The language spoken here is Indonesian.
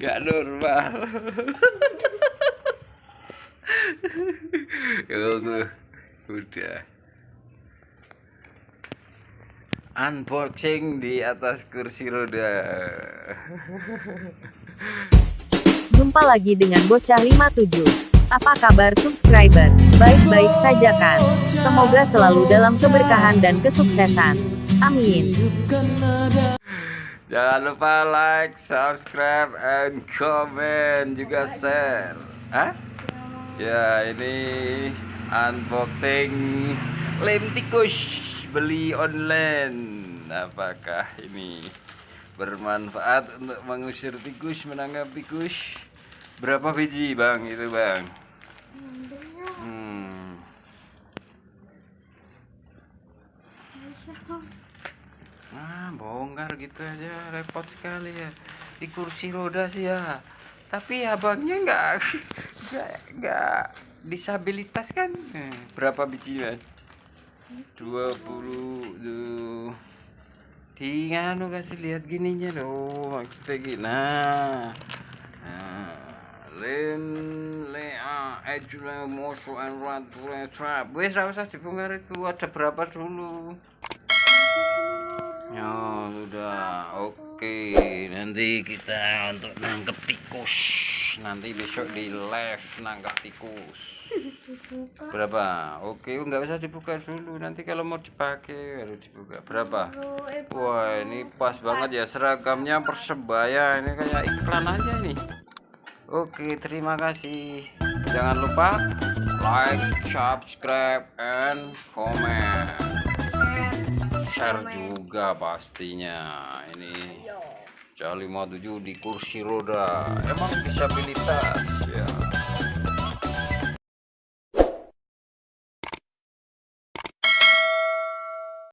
Gak normal. Yo, udah. Unboxing di atas kursi roda. Jumpa lagi dengan Bocah 57. Apa kabar subscriber? Baik-baik saja kan? Semoga selalu dalam keberkahan dan kesuksesan. Amin. Jangan lupa like, subscribe, and comment juga share. Hah? Ya ini unboxing lem tikus beli online. Apakah ini bermanfaat untuk mengusir tikus, menangkap tikus? Berapa biji bang itu bang? Hmm. Nah, bongkar gitu aja repot sekali ya di kursi roda sih ya. Tapi abangnya nggak nggak nggak disabilitas kan? Hmm, Berapa biji mas? 20 tuh. Tiga nu kasih lihat gininya loh maksudnya gini. Nah, nah len le a ejula mosu and rat trap. Wes usah dibongkar itu ada berapa dulu? Ya sudah, oke. Nanti kita untuk nangkep tikus. Nanti besok di live nangkep tikus. Berapa? Oke, nggak usah dibuka dulu. Nanti kalau mau dipakai harus dibuka. Berapa? Wah, ini pas banget ya seragamnya persebaya. Ini kayak iklan aja nih. Oke, terima kasih. Jangan lupa like, subscribe, and comment share juga pastinya. Ini Cali 57 di kursi roda. Emang disabilitas